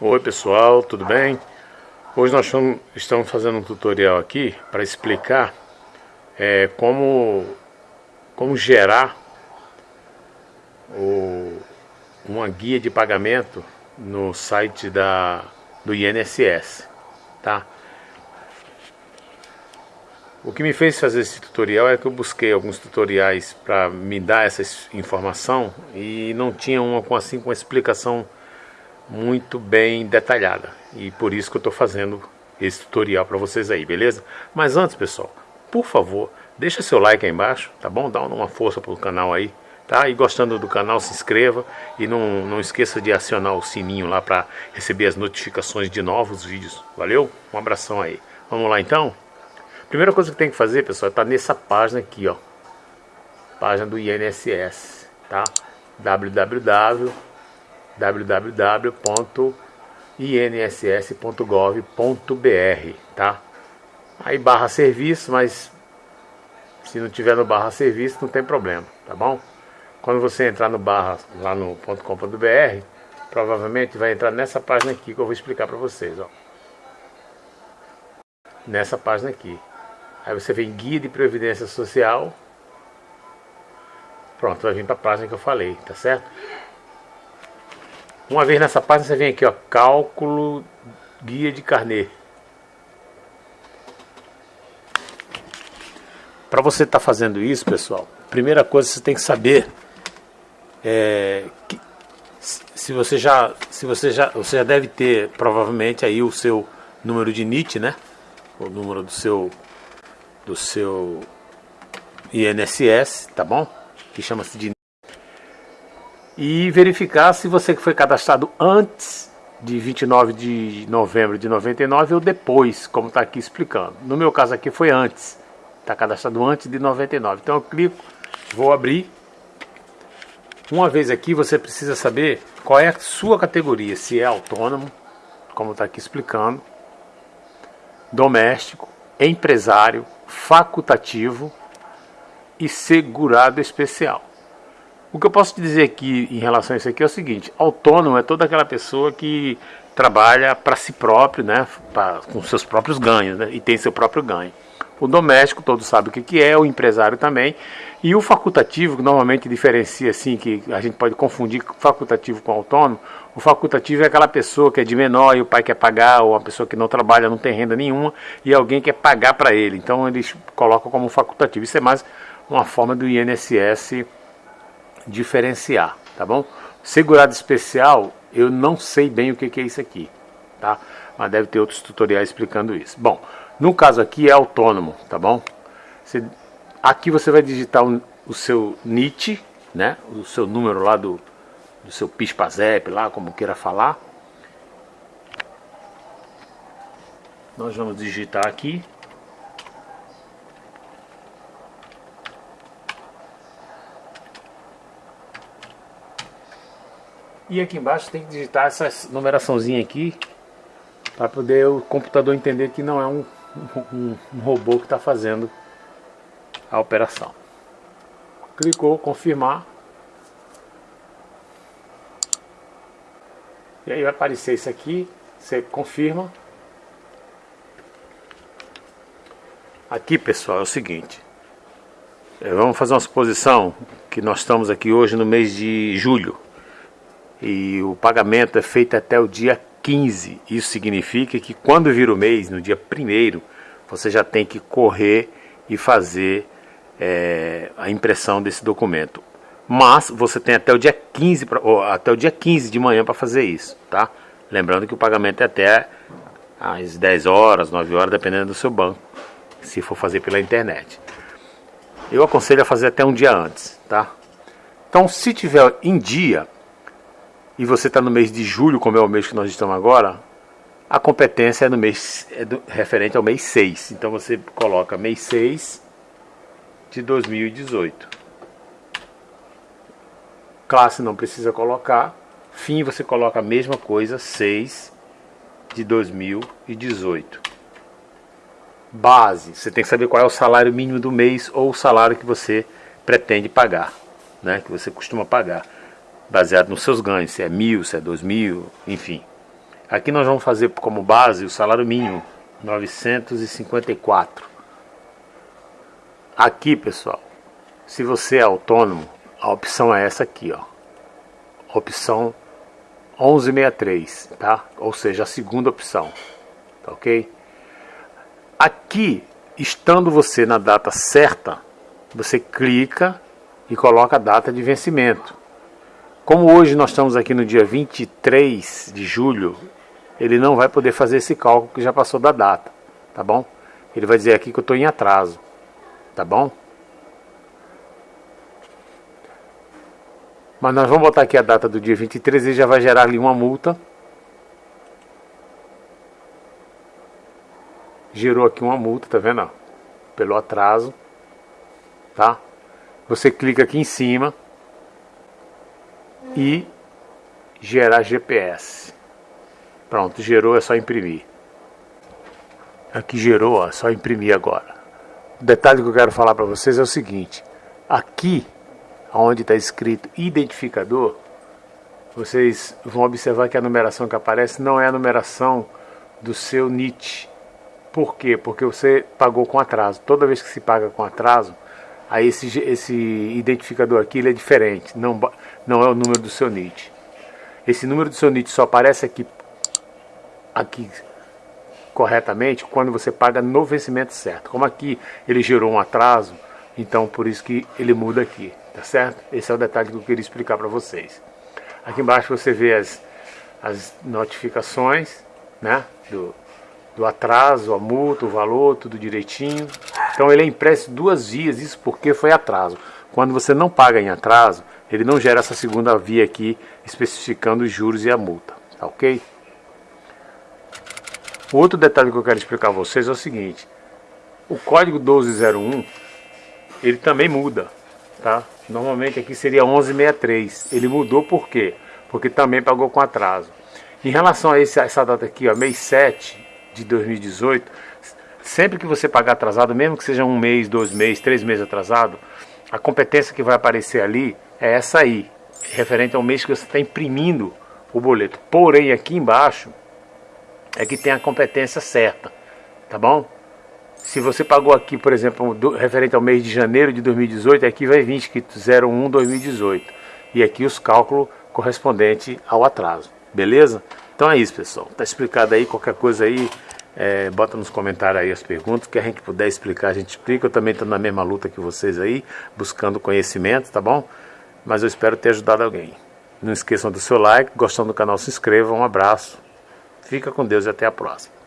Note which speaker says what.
Speaker 1: Oi pessoal, tudo bem? Hoje nós estamos fazendo um tutorial aqui para explicar é, como, como gerar o, uma guia de pagamento no site da, do INSS, tá? O que me fez fazer esse tutorial é que eu busquei alguns tutoriais para me dar essa informação e não tinha uma assim com uma explicação muito bem detalhada. E por isso que eu estou fazendo esse tutorial para vocês aí, beleza? Mas antes, pessoal, por favor, deixa seu like aí embaixo, tá bom? Dá uma força pro canal aí, tá? E gostando do canal, se inscreva e não, não esqueça de acionar o sininho lá para receber as notificações de novos vídeos. Valeu? Um abração aí. Vamos lá então? Primeira coisa que tem que fazer, pessoal, é tá nessa página aqui, ó. Página do INSS, tá? www www.inss.gov.br, tá? Aí barra serviço, mas se não tiver no barra serviço não tem problema, tá bom? Quando você entrar no barra lá no .com.br, provavelmente vai entrar nessa página aqui que eu vou explicar para vocês, ó. Nessa página aqui. Aí você vem guia de previdência social. Pronto, vai vir para a página que eu falei, tá certo? Uma vez nessa página você vem aqui, ó, cálculo guia de carnê. Para você estar tá fazendo isso, pessoal, primeira coisa você tem que saber é, que, se você já, se você já, você já deve ter provavelmente aí o seu número de NIT, né? O número do seu do seu INSS, tá bom? Que chama-se de e verificar se você foi cadastrado antes de 29 de novembro de 99 ou depois, como está aqui explicando. No meu caso aqui foi antes, está cadastrado antes de 99. Então eu clico, vou abrir. Uma vez aqui você precisa saber qual é a sua categoria, se é autônomo, como está aqui explicando, doméstico, empresário, facultativo e segurado especial. O que eu posso te dizer aqui em relação a isso aqui é o seguinte: autônomo é toda aquela pessoa que trabalha para si próprio, né, pra, com seus próprios ganhos, né, e tem seu próprio ganho. O doméstico, todos sabem o que, que é, o empresário também. E o facultativo, que normalmente diferencia assim, que a gente pode confundir facultativo com autônomo. O facultativo é aquela pessoa que é de menor e o pai quer pagar, ou uma pessoa que não trabalha, não tem renda nenhuma, e alguém quer pagar para ele. Então eles colocam como facultativo. Isso é mais uma forma do INSS diferenciar, tá bom? Segurado especial, eu não sei bem o que, que é isso aqui, tá? Mas deve ter outros tutoriais explicando isso. Bom, no caso aqui é autônomo, tá bom? Você, aqui você vai digitar um, o seu NIT, né? O seu número lá do, do seu PISPAZEP, lá como queira falar. Nós vamos digitar aqui E aqui embaixo tem que digitar essa numeraçãozinha aqui para poder o computador entender que não é um, um, um robô que está fazendo a operação. Clicou, confirmar. E aí vai aparecer isso aqui, você confirma. Aqui pessoal é o seguinte, é, vamos fazer uma suposição que nós estamos aqui hoje no mês de julho e o pagamento é feito até o dia 15. Isso significa que quando vira o mês, no dia 1 você já tem que correr e fazer é, a impressão desse documento. Mas você tem até o dia 15, pra, até o dia 15 de manhã para fazer isso, tá? Lembrando que o pagamento é até às 10 horas, 9 horas, dependendo do seu banco, se for fazer pela internet. Eu aconselho a fazer até um dia antes, tá? Então, se tiver em dia, e você está no mês de julho, como é o mês que nós estamos agora, a competência é no mês é do, referente ao mês 6. Então você coloca mês 6 de 2018. Classe não precisa colocar. Fim você coloca a mesma coisa, 6 de 2018. Base, você tem que saber qual é o salário mínimo do mês ou o salário que você pretende pagar, né, que você costuma pagar baseado nos seus ganhos, se é mil, se é dois mil, enfim. Aqui nós vamos fazer como base o salário mínimo, 954. Aqui, pessoal, se você é autônomo, a opção é essa aqui, ó. Opção 1163, tá? Ou seja, a segunda opção, tá ok? Aqui, estando você na data certa, você clica e coloca a data de vencimento. Como hoje nós estamos aqui no dia 23 de julho, ele não vai poder fazer esse cálculo que já passou da data, tá bom? Ele vai dizer aqui que eu estou em atraso, tá bom? Mas nós vamos botar aqui a data do dia 23 e já vai gerar ali uma multa. Gerou aqui uma multa, tá vendo? Pelo atraso, tá? Você clica aqui em cima e gerar GPS. Pronto, gerou, é só imprimir. Aqui gerou, é só imprimir agora. O detalhe que eu quero falar para vocês é o seguinte. Aqui, onde está escrito identificador, vocês vão observar que a numeração que aparece não é a numeração do seu NIT. Por quê? Porque você pagou com atraso. Toda vez que se paga com atraso, aí esse, esse identificador aqui ele é diferente, não, não é o número do seu NIT. Esse número do seu NIT só aparece aqui aqui corretamente quando você paga no vencimento certo. Como aqui ele gerou um atraso, então por isso que ele muda aqui, tá certo? Esse é o detalhe que eu queria explicar para vocês. Aqui embaixo você vê as, as notificações, né, do, do atraso, a multa, o valor, tudo direitinho. Então ele é impresso duas vias, isso porque foi atraso. Quando você não paga em atraso, ele não gera essa segunda via aqui, especificando os juros e a multa, tá ok? O outro detalhe que eu quero explicar a vocês é o seguinte. O código 1201, ele também muda, tá? Normalmente aqui seria 1163. Ele mudou por quê? Porque também pagou com atraso. Em relação a esse, essa data aqui, ó, mês 7 de 2018, sempre que você pagar atrasado, mesmo que seja um mês, dois meses, três meses atrasado, a competência que vai aparecer ali é essa aí, referente ao mês que você está imprimindo o boleto. Porém, aqui embaixo, é que tem a competência certa, tá bom? Se você pagou aqui, por exemplo, do, referente ao mês de janeiro de 2018, aqui vai vir escrito 01 2018. E aqui os cálculos correspondentes ao atraso, beleza? Então é isso, pessoal. Tá explicado aí, qualquer coisa aí, é, bota nos comentários aí as perguntas, que a gente puder explicar, a gente explica. Eu também estou na mesma luta que vocês aí, buscando conhecimento, tá bom? Mas eu espero ter ajudado alguém. Não esqueçam do seu like, gostando do canal, se inscreva. Um abraço. Fica com Deus e até a próxima.